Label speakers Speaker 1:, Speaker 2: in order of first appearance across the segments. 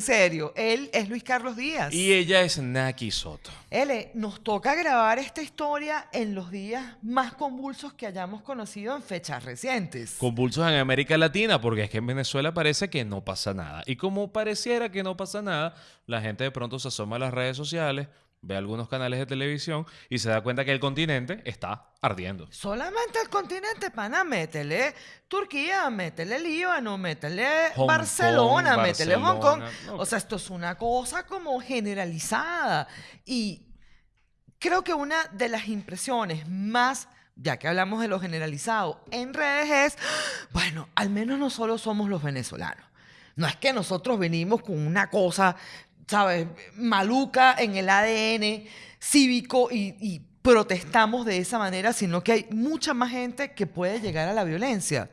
Speaker 1: en serio, él es Luis Carlos Díaz.
Speaker 2: Y ella es Naki Soto.
Speaker 1: L, nos toca grabar esta historia en los días más convulsos que hayamos conocido en fechas recientes.
Speaker 2: Convulsos en América Latina, porque es que en Venezuela parece que no pasa nada. Y como pareciera que no pasa nada, la gente de pronto se asoma a las redes sociales, ve algunos canales de televisión y se da cuenta que el continente está ardiendo.
Speaker 1: Solamente el continente, pana, métele Turquía, métele Líbano, métele
Speaker 2: Hong
Speaker 1: Barcelona,
Speaker 2: Kong,
Speaker 1: métele Hong Kong. O sea, esto es una cosa como generalizada. Y creo que una de las impresiones más, ya que hablamos de lo generalizado en redes, es, bueno, al menos no solo somos los venezolanos. No es que nosotros venimos con una cosa, ¿sabes? Maluca en el ADN cívico y, y protestamos de esa manera, sino que hay mucha más gente que puede llegar a la violencia.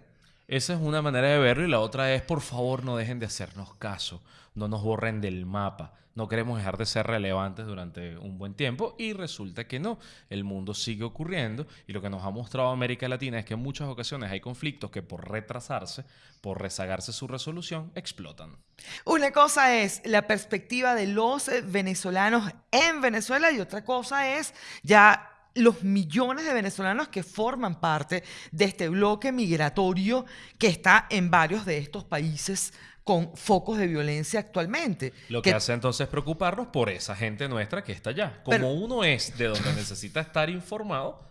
Speaker 2: Esa es una manera de verlo y la otra es, por favor, no dejen de hacernos caso, no nos borren del mapa. No queremos dejar de ser relevantes durante un buen tiempo y resulta que no. El mundo sigue ocurriendo y lo que nos ha mostrado América Latina es que en muchas ocasiones hay conflictos que por retrasarse, por rezagarse su resolución, explotan.
Speaker 1: Una cosa es la perspectiva de los venezolanos en Venezuela y otra cosa es ya los millones de venezolanos que forman parte de este bloque migratorio que está en varios de estos países con focos de violencia actualmente.
Speaker 2: Lo que, hace entonces preocuparnos por esa gente nuestra que está allá. Como
Speaker 1: Pero-
Speaker 2: uno es de donde necesita estar informado,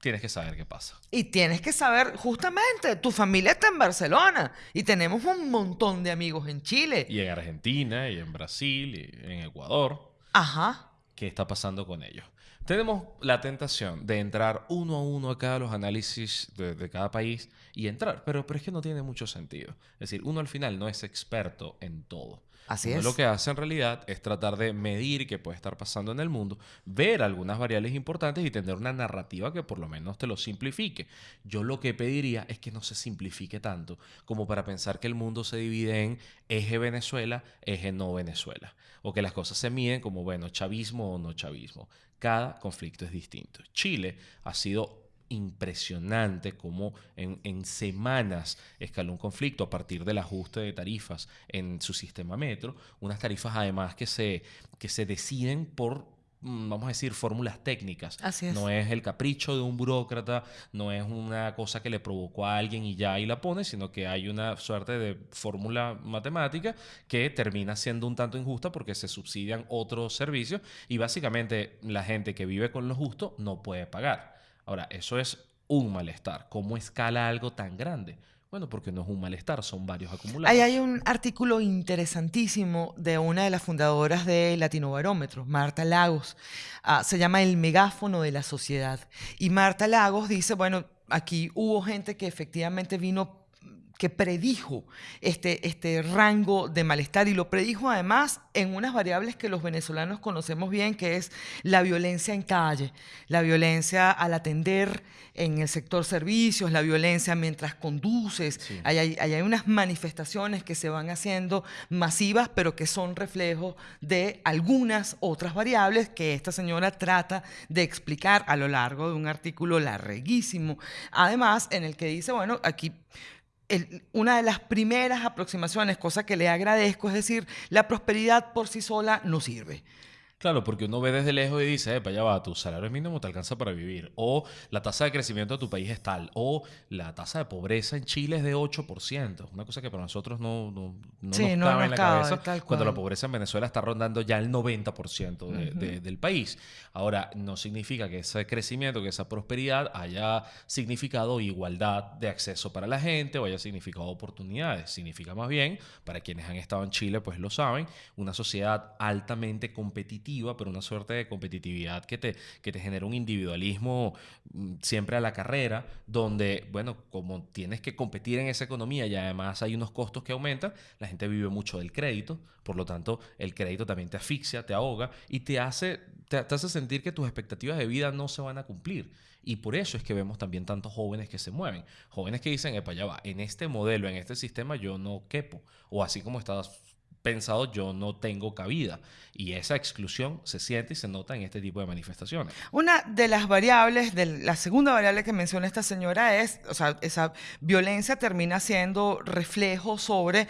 Speaker 2: tienes que saber qué pasa.
Speaker 1: Y tienes que saber, justamente, tu familia está en Barcelona y tenemos un montón de amigos en Chile.
Speaker 2: Y en Argentina, y en Brasil, y en Ecuador.
Speaker 1: Ajá.
Speaker 2: qué está pasando con ellos. Tenemos la tentación de entrar uno a uno a cada los análisis de, de cada país y entrar, pero, pero es que no tiene mucho sentido. Es decir, uno al final no es experto en todo.
Speaker 1: Así
Speaker 2: Uno
Speaker 1: es.
Speaker 2: Lo que hace en realidad es tratar de medir qué puede estar pasando en el mundo, ver algunas variables importantes y tener una narrativa que por lo menos te lo simplifique. Yo lo que pediría es que no se simplifique tanto como para pensar que el mundo se divide en eje Venezuela, eje no Venezuela. O que las cosas se miden como, bueno, chavismo o no chavismo. Cada conflicto es distinto. Chile ha sido impresionante como en, en semanas escaló un conflicto a partir del ajuste de tarifas en su sistema metro, unas tarifas además que se, que se deciden por, vamos a decir, fórmulas técnicas.
Speaker 1: Así es.
Speaker 2: No es el capricho de un burócrata, no es una cosa que le provocó a alguien y ya ahí la pone, sino que hay una suerte de fórmula matemática que termina siendo un tanto injusta porque se subsidian otros servicios y básicamente la gente que vive con lo justo no puede pagar. Ahora, eso es un malestar. ¿Cómo escala algo tan grande? Bueno, porque no es un malestar, son varios acumulados.
Speaker 1: Ahí hay un artículo interesantísimo de una de las fundadoras de Latino Barómetro, Marta Lagos. Ah, se llama El megáfono de la sociedad. Y Marta Lagos dice, bueno, aquí hubo gente que efectivamente vino que predijo este, este rango de malestar y lo predijo además en unas variables que los venezolanos conocemos bien, que es la violencia en calle, la violencia al atender en el sector servicios, la violencia mientras conduces.
Speaker 2: Sí.
Speaker 1: Hay, ahí hay unas manifestaciones que se van haciendo masivas, pero que son reflejo de algunas otras variables que esta señora trata de explicar a lo largo de un artículo larguísimo. Además, en el que dice, bueno, aquí una de las primeras aproximaciones, cosa que le agradezco, es decir, la prosperidad por sí sola no sirve.
Speaker 2: Claro, porque uno ve desde lejos y dice, para allá va, tu salario mínimo te alcanza para vivir. O la tasa de crecimiento de tu país es tal. O la tasa de pobreza en Chile es de 8%. Una cosa que para nosotros no, no, no
Speaker 1: Sí,
Speaker 2: nos
Speaker 1: no
Speaker 2: cabe
Speaker 1: nos
Speaker 2: en la
Speaker 1: cabe,
Speaker 2: cabeza. Cuando la pobreza en Venezuela está rondando ya el 90% de- de- del país. Ahora, no significa que ese crecimiento, que esa prosperidad haya significado igualdad de acceso para la gente o haya significado oportunidades. Significa más bien, para quienes han estado en Chile, pues lo saben, una sociedad altamente competitiva, pero una suerte de competitividad que te, que te genera un individualismo mm, siempre a la carrera, donde, bueno, como tienes que competir en esa economía y además hay unos costos que aumentan, la gente vive mucho del crédito, por lo tanto, el crédito también te asfixia, te ahoga y te hace, te, hace sentir que tus expectativas de vida no se van a cumplir. Y por eso es que vemos también tantos jóvenes que se mueven. Jóvenes que dicen, epa, ya va, en este modelo, en este sistema yo no quepo. O así como estás pensado, yo no tengo cabida. Y esa exclusión se siente y se nota en este tipo de manifestaciones.
Speaker 1: Una de las variables, de la segunda variable que menciona esta señora es, o sea, esa violencia termina siendo reflejo sobre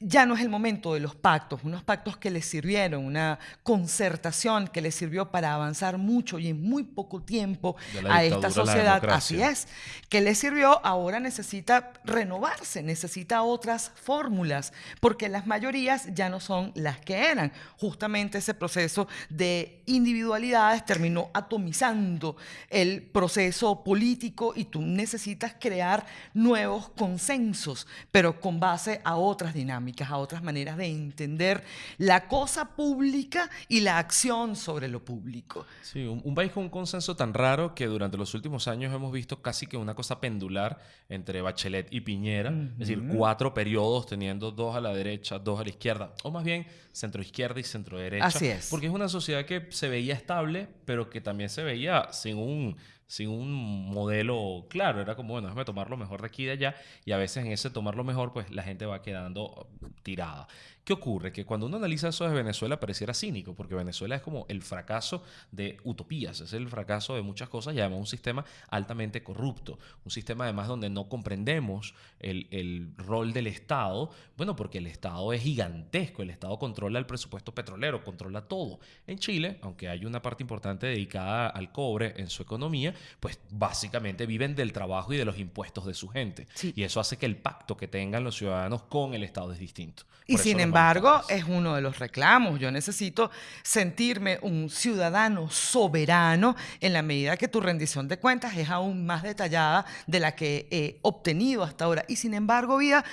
Speaker 1: ya no es el momento de los pactos, unos pactos que les sirvieron, una concertación que les sirvió para avanzar mucho y en muy poco tiempo a esta sociedad. Así es, que les sirvió, ahora necesita renovarse, necesita otras fórmulas, porque las mayorías ya no son las que eran. Justamente ese proceso de individualidades terminó atomizando el proceso político y tú necesitas crear nuevos consensos, pero con base a otras dinámicas, a otras maneras de entender la cosa pública y la acción sobre lo público.
Speaker 2: Sí, un, país con un consenso tan raro que durante los últimos años hemos visto casi que una cosa pendular entre Bachelet y Piñera, es decir, cuatro periodos teniendo dos a la derecha, dos a la izquierda, o más bien centro izquierda y centro derecha.
Speaker 1: Así es.
Speaker 2: Porque es una sociedad que se veía estable, pero que también se veía sin un sin un modelo claro. Era como, bueno, déjame tomar lo mejor de aquí y de allá. Y a veces en ese tomar lo mejor, pues la gente va quedando tirada. ¿Qué ocurre? Que cuando uno analiza eso de Venezuela pareciera cínico, porque Venezuela es como el fracaso de utopías, es el fracaso de muchas cosas y además un sistema altamente corrupto, un sistema además donde no comprendemos el, el rol del Estado, bueno, porque el Estado es gigantesco, el Estado controla el presupuesto petrolero, controla todo. En Chile, aunque hay una parte importante dedicada al cobre en su economía, pues básicamente viven del trabajo y de los impuestos de su gente. Y eso hace que el pacto que tengan los ciudadanos con el Estado es distinto.
Speaker 1: y sin embargo, embargo, es uno de los reclamos. Yo necesito sentirme un ciudadano soberano en la medida que tu rendición de cuentas es aún más detallada de la que he obtenido hasta ahora. Y sin embargo, Vida,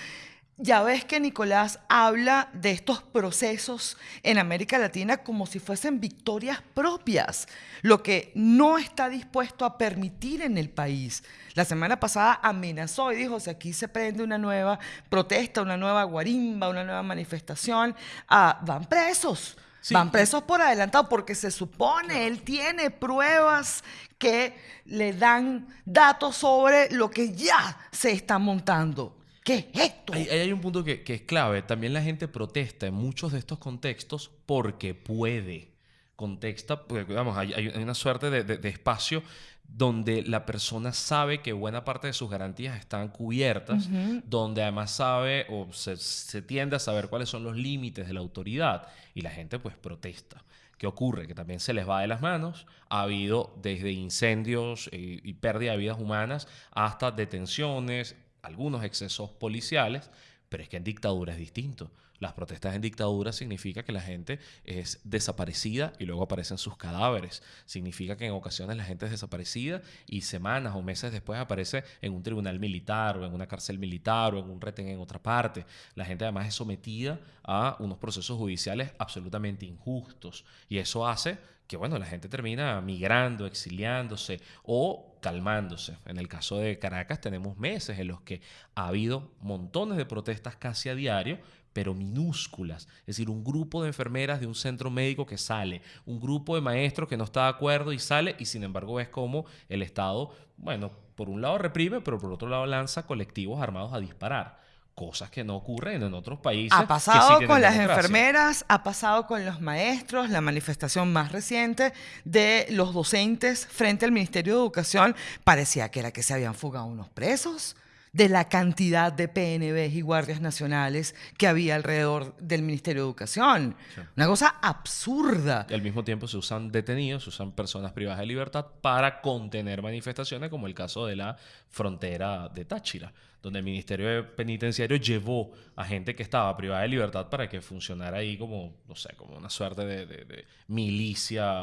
Speaker 1: ya ves que Nicolás habla de estos procesos en América Latina como si fuesen victorias propias, lo que no está dispuesto a permitir en el país. La semana pasada amenazó y dijo, si aquí se prende una nueva protesta, una nueva guarimba, una nueva manifestación, ah, van presos. Van presos por adelantado porque se supone, él tiene pruebas que le dan datos sobre lo que ya se está montando. ¿Qué es esto?
Speaker 2: Hay, un punto que, es clave. También la gente protesta en muchos de estos contextos porque puede. Contexta, porque vamos, hay, una suerte de, espacio donde la persona sabe que buena parte de sus garantías están cubiertas, donde además sabe o se, tiende a saber cuáles son los límites de la autoridad y la gente pues protesta. ¿Qué ocurre? Que también se les va de las manos. Ha habido desde incendios eh, y pérdida de vidas humanas hasta detenciones, algunos excesos policiales, pero es que en dictadura es distinto. Las protestas en dictadura significa que la gente es desaparecida y luego aparecen sus cadáveres. Significa que en ocasiones la gente es desaparecida y semanas o meses después aparece en un tribunal militar o en una cárcel militar o en un retén en otra parte. La gente además es sometida a unos procesos judiciales absolutamente injustos y eso hace que bueno, la gente termina migrando, exiliándose o calmándose. En el caso de Caracas tenemos meses en los que ha habido montones de protestas casi a diario, pero minúsculas. Es decir, un grupo de enfermeras de un centro médico que sale, un grupo de maestros que no está de acuerdo y sale, y sin embargo ves como el Estado, bueno, por un lado reprime, pero por otro lado lanza colectivos armados a disparar cosas que no ocurren en otros países.
Speaker 1: Ha pasado con las enfermeras, ha pasado con los maestros, la manifestación más reciente de los docentes frente al Ministerio de Educación parecía que era que se habían fugado unos presos de la cantidad de PNBs y guardias nacionales que había alrededor del Ministerio de Educación. Una cosa absurda.
Speaker 2: Y al mismo tiempo se usan detenidos, se usan personas privadas de libertad para contener manifestaciones, como el caso de la frontera de Táchira donde el Ministerio Penitenciario llevó a gente que estaba privada de libertad para que funcionara ahí como, no sé, como una suerte de, milicia,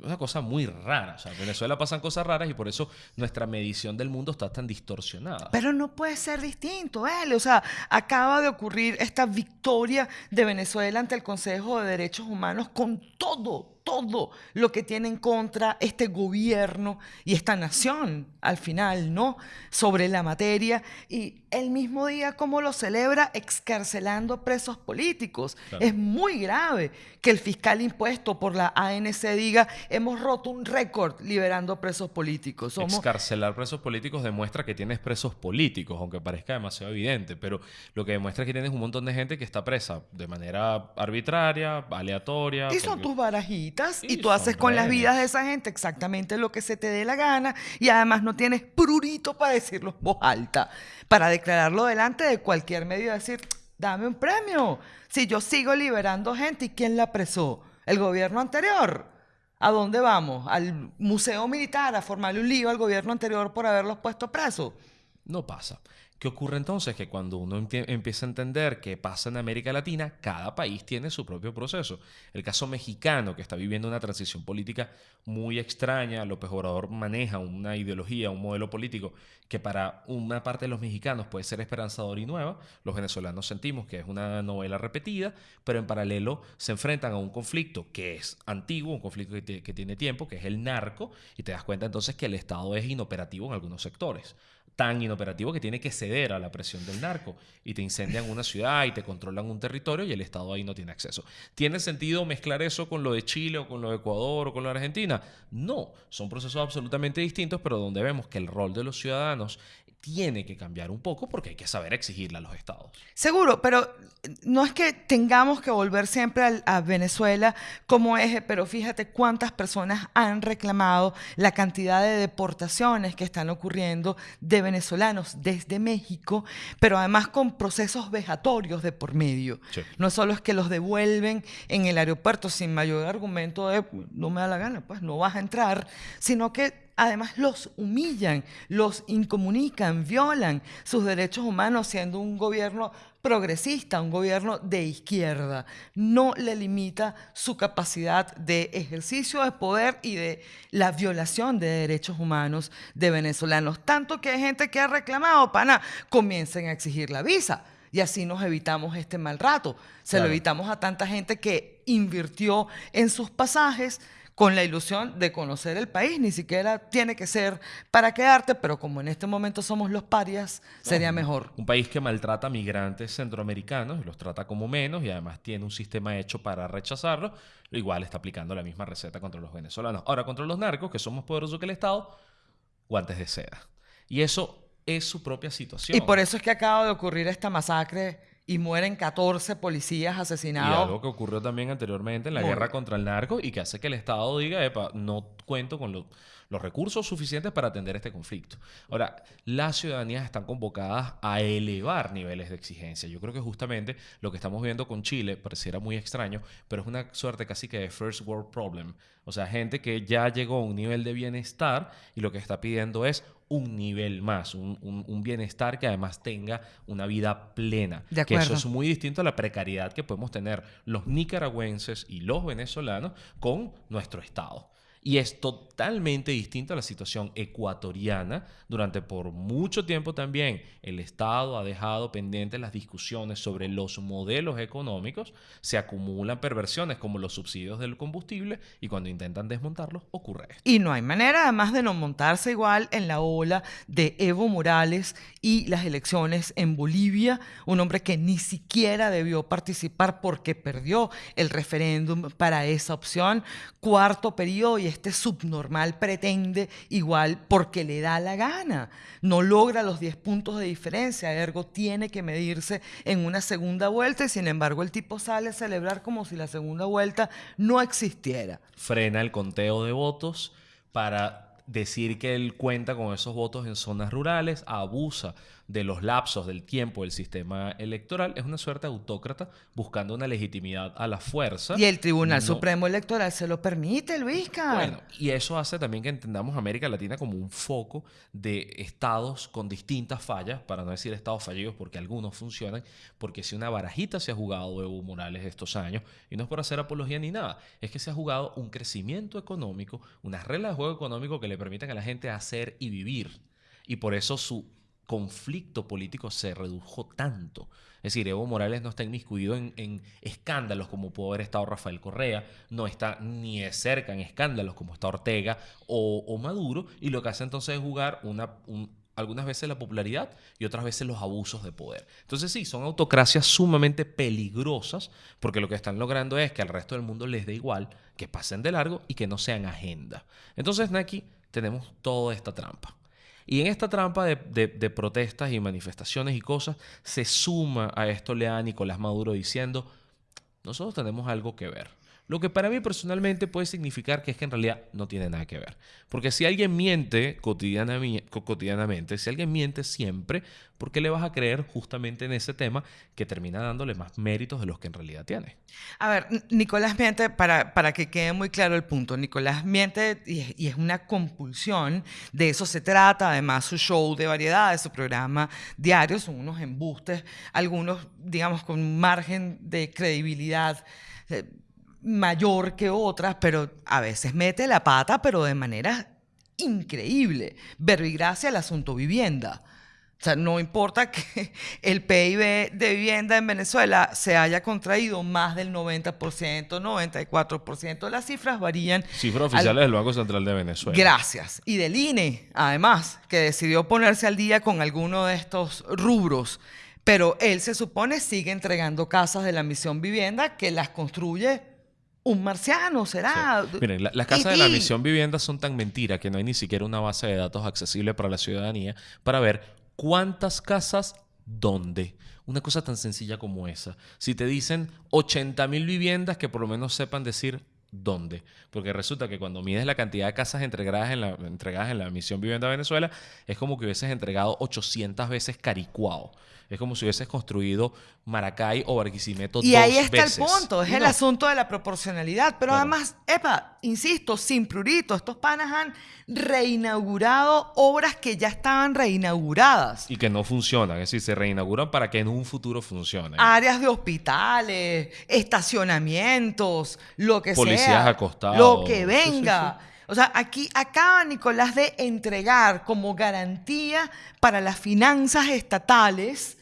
Speaker 2: una cosa muy rara. O sea, en Venezuela pasan cosas raras y por eso nuestra medición del mundo está tan distorsionada.
Speaker 1: Pero no puede ser distinto, ¿eh? O sea, acaba de ocurrir esta victoria de Venezuela ante el Consejo de Derechos Humanos con todo, todo lo que tiene en contra este gobierno y esta nación al final, ¿no? Sobre la materia y el mismo día como lo celebra excarcelando presos políticos. Es muy grave que el fiscal impuesto por la ANC diga hemos roto un récord liberando presos políticos.
Speaker 2: Excarcelar presos políticos demuestra que tienes presos políticos, aunque parezca demasiado evidente, pero lo que demuestra es que tienes un montón de gente que está presa de manera arbitraria, aleatoria.
Speaker 1: Y son tus barajitas y, tú haces con las vidas de esa gente exactamente lo que se te dé la gana y además no tienes prurito para decirlo en voz alta, para declararlo delante de cualquier medio y decir, dame un premio. Si yo sigo liberando gente, ¿y quién la apresó? ¿El gobierno anterior? ¿A dónde vamos? ¿Al museo militar a formarle un lío al gobierno anterior por haberlos puesto presos?
Speaker 2: No pasa. ¿Qué ocurre entonces? Que cuando uno empieza a entender qué pasa en América Latina, cada país tiene su propio proceso. El caso mexicano, que está viviendo una transición política muy extraña, López Obrador maneja una ideología, un modelo político que para una parte de los mexicanos puede ser esperanzador y nueva. Los venezolanos sentimos que es una novela repetida, pero en paralelo se enfrentan a un conflicto que es antiguo, un conflicto que, que tiene tiempo, que es el narco, y te das cuenta entonces que el Estado es inoperativo en algunos sectores tan inoperativo que tiene que ceder a la presión del narco y te incendian una ciudad y te controlan un territorio y el Estado ahí no tiene acceso. ¿Tiene sentido mezclar eso con lo de Chile o con lo de Ecuador o con lo de Argentina? No, son procesos absolutamente distintos, pero donde vemos que el rol de los ciudadanos tiene que cambiar un poco porque hay que saber exigirle a los estados.
Speaker 1: Seguro, pero no es que tengamos que volver siempre a, Venezuela como eje, pero fíjate cuántas personas han reclamado la cantidad de deportaciones que están ocurriendo de venezolanos desde México, pero además con procesos vejatorios de por medio. No solo es que los devuelven en el aeropuerto sin mayor argumento de no me da la gana, pues no vas a entrar, sino que además los humillan, los incomunican, violan sus derechos humanos siendo un gobierno progresista, un gobierno de izquierda. No le limita su capacidad de ejercicio de poder y de la violación de derechos humanos de venezolanos. Tanto que hay gente que ha reclamado, pana, comiencen a exigir la visa. Y así nos evitamos este mal rato. Se lo evitamos a tanta gente que invirtió en sus pasajes, con la ilusión de conocer el país. Ni siquiera tiene que ser para quedarte, pero como en este momento somos los parias, sería mejor.
Speaker 2: Un país que maltrata a migrantes centroamericanos y los trata como menos y además tiene un sistema hecho para rechazarlos, igual está aplicando la misma receta contra los venezolanos. Ahora, contra los narcos, que son más poderosos que el Estado, guantes de seda. Y eso es su propia situación.
Speaker 1: Y por eso es que acaba de ocurrir esta masacre y mueren 14 policías asesinados.
Speaker 2: Y algo que ocurrió también anteriormente en la guerra contra el narco y que hace que el Estado diga, Epa, no cuento con los, los recursos suficientes para atender este conflicto. Ahora, las ciudadanías están convocadas a elevar niveles de exigencia. Yo creo que justamente lo que estamos viendo con Chile pareciera muy extraño, pero es una suerte casi que de first world problem. O sea, gente que ya llegó a un nivel de bienestar y lo que está pidiendo es un nivel más, un, bienestar que además tenga una vida plena. que eso es muy distinto a la precariedad que podemos tener los nicaragüenses y los venezolanos con nuestro Estado. Y es totalmente distinta a la situación ecuatoriana. Durante por mucho tiempo también el Estado ha dejado pendientes las discusiones sobre los modelos económicos. Se acumulan perversiones como los subsidios del combustible y cuando intentan desmontarlos ocurre esto.
Speaker 1: Y no hay manera además de no montarse igual en la ola de Evo Morales y las elecciones en Bolivia. Un hombre que ni siquiera debió participar porque perdió el referéndum para esa opción. Cuarto periodo y este subnormal pretende igual porque le da la gana. No logra los 10 puntos de diferencia, ergo tiene que medirse en una segunda vuelta y sin embargo el tipo sale a celebrar como si la segunda vuelta no existiera.
Speaker 2: Frena el conteo de votos para decir que él cuenta con esos votos en zonas rurales, abusa de los lapsos del tiempo del sistema electoral, es una suerte autócrata buscando una legitimidad a la fuerza.
Speaker 1: Y el Tribunal Supremo Electoral se lo permite, Luisca.
Speaker 2: Bueno, y eso hace también que entendamos América Latina como un foco de estados con distintas fallas, para no decir estados fallidos, porque algunos funcionan, porque si una barajita se ha jugado Evo Morales estos años, y no es por hacer apología ni nada, es que se ha jugado un crecimiento económico, unas reglas de juego económico que le permiten a la gente hacer y vivir. Y por eso su conflicto político se redujo tanto. Es decir, Evo Morales no está inmiscuido en, escándalos como pudo haber estado Rafael Correa, no está ni de cerca en escándalos como está Ortega o, Maduro, y lo que hace entonces es jugar una, algunas veces la popularidad y otras veces los abusos de poder. Entonces sí, son autocracias sumamente peligrosas porque lo que están logrando es que al resto del mundo les dé igual, que pasen de largo y que no sean agenda. Entonces, Naki, tenemos toda esta trampa. Y en esta trampa de, protestas y manifestaciones y cosas, se suma a esto le da Nicolás Maduro diciendo, nosotros tenemos algo que ver. Lo que para mí personalmente puede significar que es que en realidad no tiene nada que ver. Porque si alguien miente cotidianamente, si alguien miente siempre, ¿por qué le vas a creer justamente en ese tema que termina dándole más méritos de los que en realidad tiene?
Speaker 1: A ver, Nicolás miente, para, para que quede muy claro el punto, Nicolás miente y, es una compulsión, de eso se trata, además su show de variedades, su programa diario, son unos embustes, algunos, digamos, con margen de credibilidad. Mayor que otras, pero a veces mete la pata, pero de manera increíble. Verbigracia el asunto vivienda. O sea, no importa que el PIB de vivienda en Venezuela se haya contraído más del 90%, 94%, las cifras varían.
Speaker 2: Cifras oficiales del Banco Central de Venezuela.
Speaker 1: Gracias. Y del INE, además, que decidió ponerse al día con alguno de estos rubros. Pero él se supone sigue entregando casas de la misión vivienda que las construye un marciano será.
Speaker 2: Miren, las casas de la misión vivienda son tan mentiras que no hay ni siquiera una base de datos accesible para la ciudadanía para ver cuántas casas, dónde. Una cosa tan sencilla como esa. Si te dicen 80 mil viviendas, que por lo menos sepan decir dónde. Porque resulta que cuando mides la cantidad de casas entregadas en la, entregadas en la misión Vivienda Venezuela, es como que hubieses entregado 800 veces Caricuao. Es como si hubieses construido Maracay o Barquisimeto
Speaker 1: y ahí está el punto, es el asunto de la proporcionalidad. Pero además, epa, insisto, sin prurito, estos panas han reinaugurado obras que ya estaban reinauguradas.
Speaker 2: Y que no funcionan, es decir, se reinauguran para que en un futuro funcionen.
Speaker 1: Áreas de hospitales, estacionamientos, lo que Lo que venga. O sea, aquí acaba Nicolás de entregar como garantía para las finanzas estatales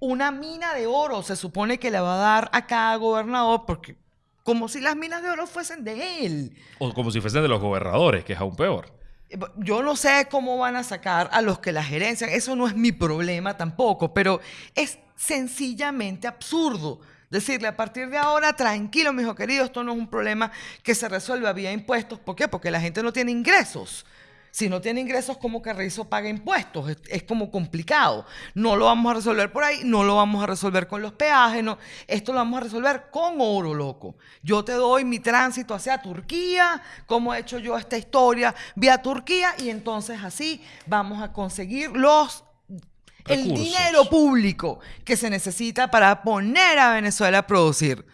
Speaker 1: una mina de oro. Se supone que le va a dar a cada gobernador porque como si las minas de oro fuesen de él.
Speaker 2: O como si fuesen de los gobernadores, que es aún peor.
Speaker 1: Eh, yo no sé cómo van a sacar a los que la gerencian, eso no es mi problema tampoco, pero es sencillamente absurdo. Decirle a partir de ahora, tranquilo, mi hijo querido, esto no es un problema que se resuelva vía impuestos. ¿Por qué? Porque la gente no tiene ingresos. Si no tiene ingresos, ¿cómo Carrizo paga impuestos? Es, como complicado. No lo vamos a resolver por ahí, no lo vamos a resolver con los peajes, no. Esto lo vamos a resolver con oro, loco. Yo te doy mi tránsito hacia Turquía, como he hecho yo esta historia vía Turquía, y entonces así vamos a conseguir los el dinero público que se necesita para poner a Venezuela a producir.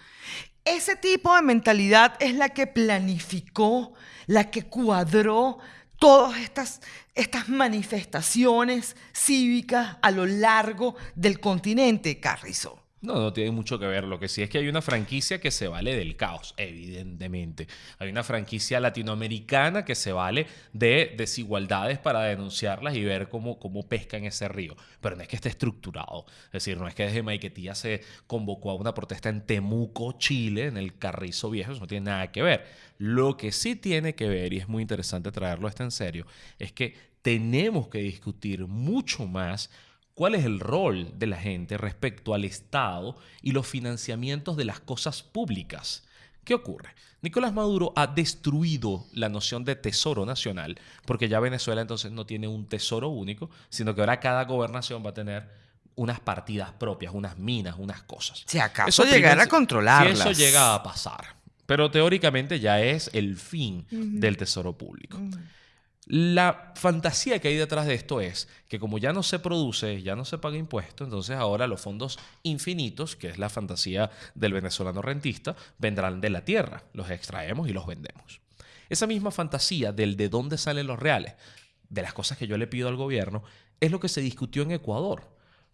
Speaker 1: Ese tipo de mentalidad es la que planificó, la que cuadró todas estas, estas manifestaciones cívicas a lo largo del continente, Carrizo.
Speaker 2: No, no tiene mucho que ver. Lo que sí es que hay una franquicia que se vale del caos, evidentemente. Hay una franquicia latinoamericana que se vale de desigualdades para denunciarlas y ver cómo, cómo pesca en ese río. Pero no es que esté estructurado. Es decir, no es que desde Maiquetía se convocó a una protesta en Temuco, Chile, en el Carrizo Viejo. Eso no tiene nada que ver. Lo que sí tiene que ver, y es muy interesante traerlo esto en serio, es que tenemos que discutir mucho más cuál es el rol de la gente respecto al Estado y los financiamientos de las cosas públicas. ¿Qué ocurre? Nicolás Maduro ha destruido la noción de tesoro nacional, porque ya Venezuela entonces no tiene un tesoro único, sino que ahora cada gobernación va a tener unas partidas propias, unas minas, unas cosas.
Speaker 1: Si acaso llegar a controlarlas.
Speaker 2: Si eso llega a pasar. Pero teóricamente ya es el fin del tesoro público. La fantasía que hay detrás de esto es que como ya no se produce, ya no se paga impuesto, entonces ahora los fondos infinitos, que es la fantasía del venezolano rentista, vendrán de la tierra, los extraemos y los vendemos. Esa misma fantasía del de dónde salen los reales, de las cosas que yo le pido al gobierno, es lo que se discutió en Ecuador.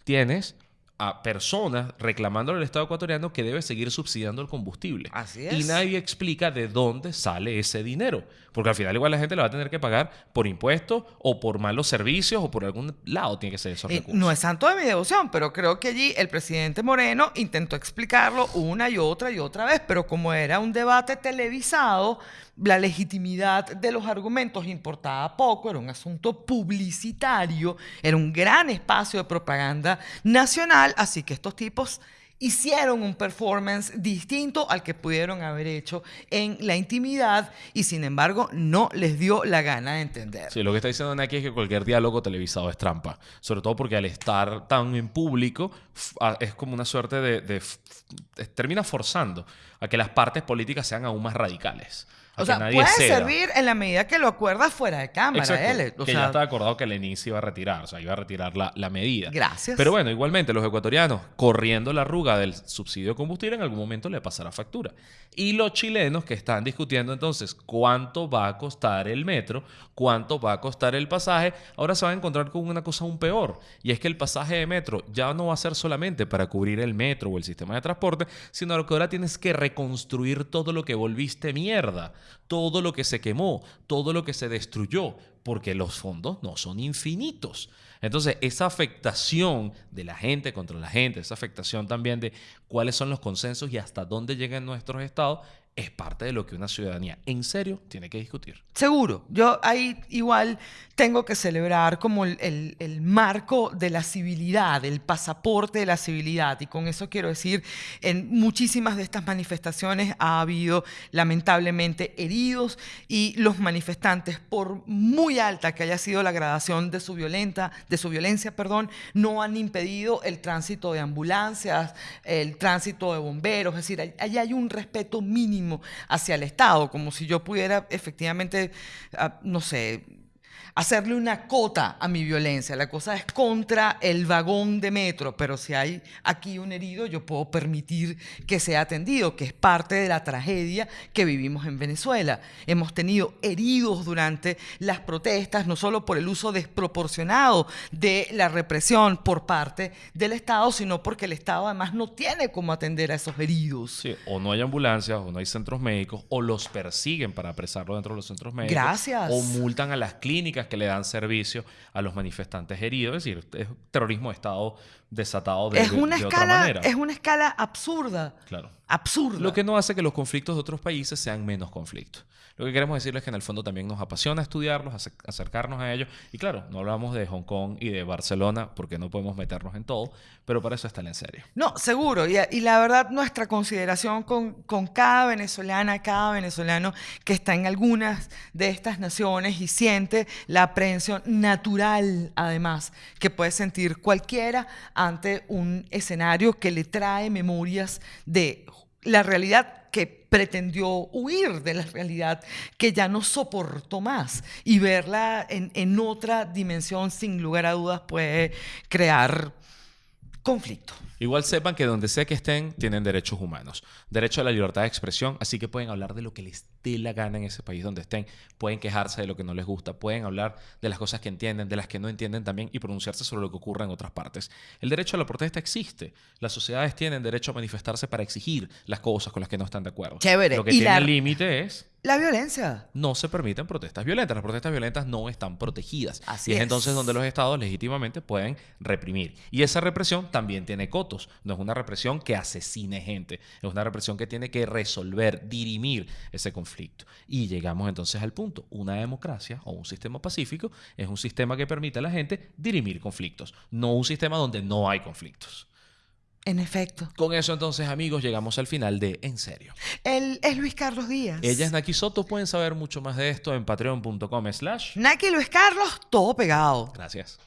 Speaker 2: Tienes a personas reclamando al Estado ecuatoriano que debe seguir subsidiando el combustible.
Speaker 1: Así es.
Speaker 2: Y nadie explica de dónde sale ese dinero. Porque al final igual la gente le va a tener que pagar por impuestos o por malos servicios o por algún lado tiene que ser esos recursos.
Speaker 1: No es santo de mi devoción, pero creo que allí el presidente Moreno intentó explicarlo una y otra y otra vez, pero como era un debate televisado, la legitimidad de los argumentos importaba poco, era un asunto publicitario, era un gran espacio de propaganda nacional, así que estos tipos hicieron un performance distinto al que pudieron haber hecho en la intimidad y sin embargo no les dio la gana de entender.
Speaker 2: Sí, lo que está diciendo aquí es que cualquier diálogo televisado es trampa, sobre todo porque al estar tan en público es como una suerte de, termina forzando a que las partes políticas sean aún más radicales.
Speaker 1: O sea, puede servir en la medida que lo acuerdas fuera de cámara. Él,
Speaker 2: que ya estaba acordado que Lenin se iba a retirar, o sea, iba a retirar la, la, medida.
Speaker 1: Gracias.
Speaker 2: Pero bueno, igualmente los ecuatorianos, corriendo la arruga del subsidio de combustible, en algún momento le pasará factura. Y los chilenos que están discutiendo entonces cuánto va a costar el metro, cuánto va a costar el pasaje, ahora se van a encontrar con una cosa aún peor. Y es que el pasaje de metro ya no va a ser solamente para cubrir el metro o el sistema de transporte, sino que ahora tienes que reconstruir todo lo que volviste mierda todo lo que se quemó, todo lo que se destruyó, porque los fondos no son infinitos. Entonces, esa afectación de la gente contra la gente, esa afectación también de cuáles son los consensos y hasta dónde llegan nuestros estados, es parte de lo que una ciudadanía en serio tiene que discutir.
Speaker 1: Seguro. Yo ahí igual tengo que celebrar como el, el, marco de la civilidad, el pasaporte de la civilidad. Y con eso quiero decir, en muchísimas de estas manifestaciones ha habido lamentablemente heridos y los manifestantes, por muy alta que haya sido la gradación de su, violenta, de su violencia, perdón, no han impedido el tránsito de ambulancias, el tránsito de bomberos. Es decir, allí hay un respeto mínimo hacia el Estado, como si yo pudiera efectivamente, ah, no sé, hacerle una cota a mi violencia. La cosa es contra el vagón de metro, pero si hay aquí un herido, yo puedo permitir que sea atendido, que es parte de la tragedia que vivimos en Venezuela. Hemos tenido heridos durante las protestas, no solo por el uso desproporcionado de la represión por parte del Estado, sino porque el Estado además no tiene cómo atender a esos heridos.
Speaker 2: Sí, o no hay ambulancias, o no hay centros médicos, o los persiguen para apresarlos dentro de los centros médicos.
Speaker 1: Gracias.
Speaker 2: O multan a las clínicas que le dan servicio a los manifestantes heridos. Es decir, es terrorismo de Estado desatado de,
Speaker 1: es una
Speaker 2: escala,
Speaker 1: otra
Speaker 2: manera.
Speaker 1: Es una escala absurda.
Speaker 2: Claro.
Speaker 1: Absurda.
Speaker 2: Lo que no hace que los conflictos de otros países sean menos conflictos. Lo que queremos decirles es que en el fondo también nos apasiona estudiarlos, acercarnos a ellos. Y claro, no hablamos de Hong Kong y de Barcelona porque no podemos meternos en todo, pero para eso está en serio.
Speaker 1: No, seguro. Y, la verdad, nuestra consideración con, con, cada venezolana, cada venezolano que está en algunas de estas naciones y siente la aprehensión natural, además, que puede sentir cualquiera ante un escenario que le trae memorias de la realidad que pretendió huir de la realidad que ya no soportó más. Y verla en, en otra dimensión sin lugar a dudas puede crear conflicto.
Speaker 2: Igual sepan que donde sea que estén, tienen derechos humanos. Derecho a la libertad de expresión, así que pueden hablar de lo que les dé la gana en ese país donde estén. Pueden quejarse de lo que no les gusta. Pueden hablar de las cosas que entienden, de las que no entienden también y pronunciarse sobre lo que ocurre en otras partes. El derecho a la protesta existe. Las sociedades tienen derecho a manifestarse para exigir las cosas con las que no están de acuerdo.
Speaker 1: Chévere.
Speaker 2: Lo que tiene límite es
Speaker 1: la violencia.
Speaker 2: No se permiten protestas violentas. Las protestas violentas no están protegidas.
Speaker 1: Así
Speaker 2: y
Speaker 1: es,
Speaker 2: entonces donde los estados legítimamente pueden reprimir. Y esa represión también tiene cotos. No es una represión que asesine gente. Es una represión que tiene que resolver, dirimir ese conflicto. Y llegamos entonces al punto. Una democracia o un sistema pacífico es un sistema que permite a la gente dirimir conflictos. No un sistema donde no hay conflictos.
Speaker 1: En efecto.
Speaker 2: Con eso entonces, amigos, llegamos al final de En Serio.
Speaker 1: Él es Luis Carlos Díaz.
Speaker 2: Ella es Naki Soto. Pueden saber mucho más de esto en patreon.com slash...
Speaker 1: Naki Luis Carlos, todo pegado.
Speaker 2: Gracias.